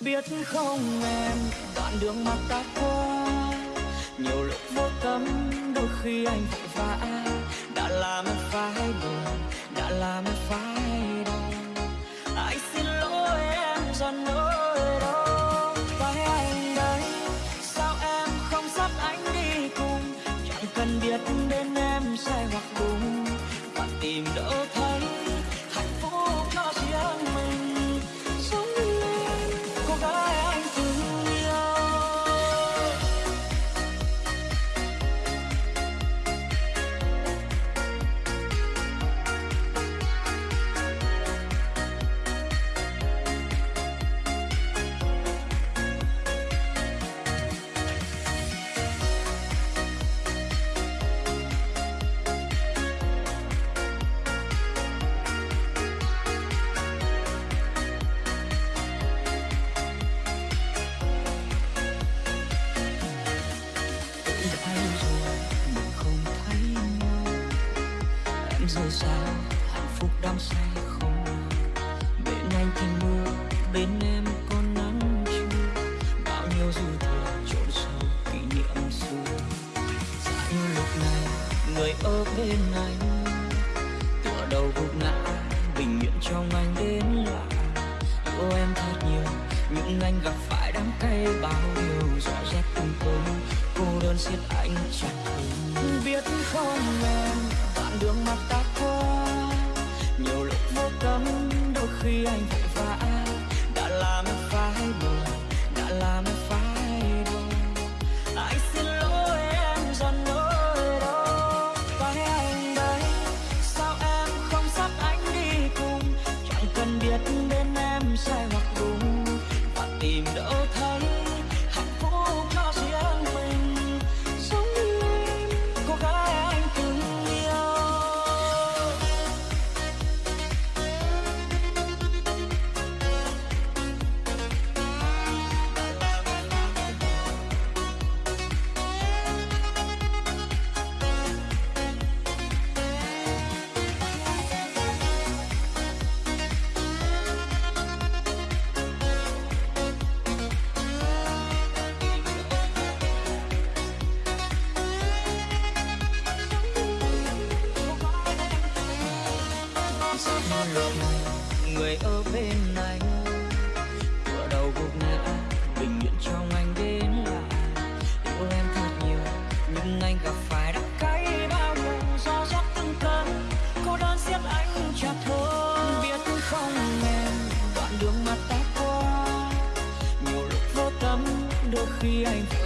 biết không em? Đoạn đường mà ta qua, nhiều lúc vô tâm, đôi khi anh vội vã. Đã làm em phải buồn, đã làm em phải đau. Anh xin lỗi em do nỗi đau? Phải anh đây, sao em không dắt anh đi cùng? Chẳng cần biết đến em sai hoặc đúng và tìm rồi rời xa hạnh phúc đắm say không Bên anh thì mưa, bên em có nắng chưa? Bao nhiêu dư thừa trộn sâu kỷ niệm xưa. Giá như lúc này người ở bên anh. Tựa đầu gục ngã, bình yên trong anh đến lạ. Yêu em thật nhiều, nhưng anh gặp phải đắng cay bao điều Rõ rệt từng tối, cô đơn siết anh chặt. Khi anh vội vã Đã làm em phải buồn, đã làm em phải đau. Anh xin lỗi em do nỗi đau? Phải anh đây, sao em không dắt anh đi cùng? Chẳng cần biết bên em sai hoặc đúng. Và tìm đâu thấy người ở bên anh Cửa đầu gục ngã bình nguyện trong anh đến lại, Yêu em thật nhiều nhưng anh gặp phải đắng cay bao nhiêu Do giấc từng cơn cô đơn siết anh chặt hơn. Biết không em đoạn đường mà ta qua Nhiều lúc vô tâm đôi khi anh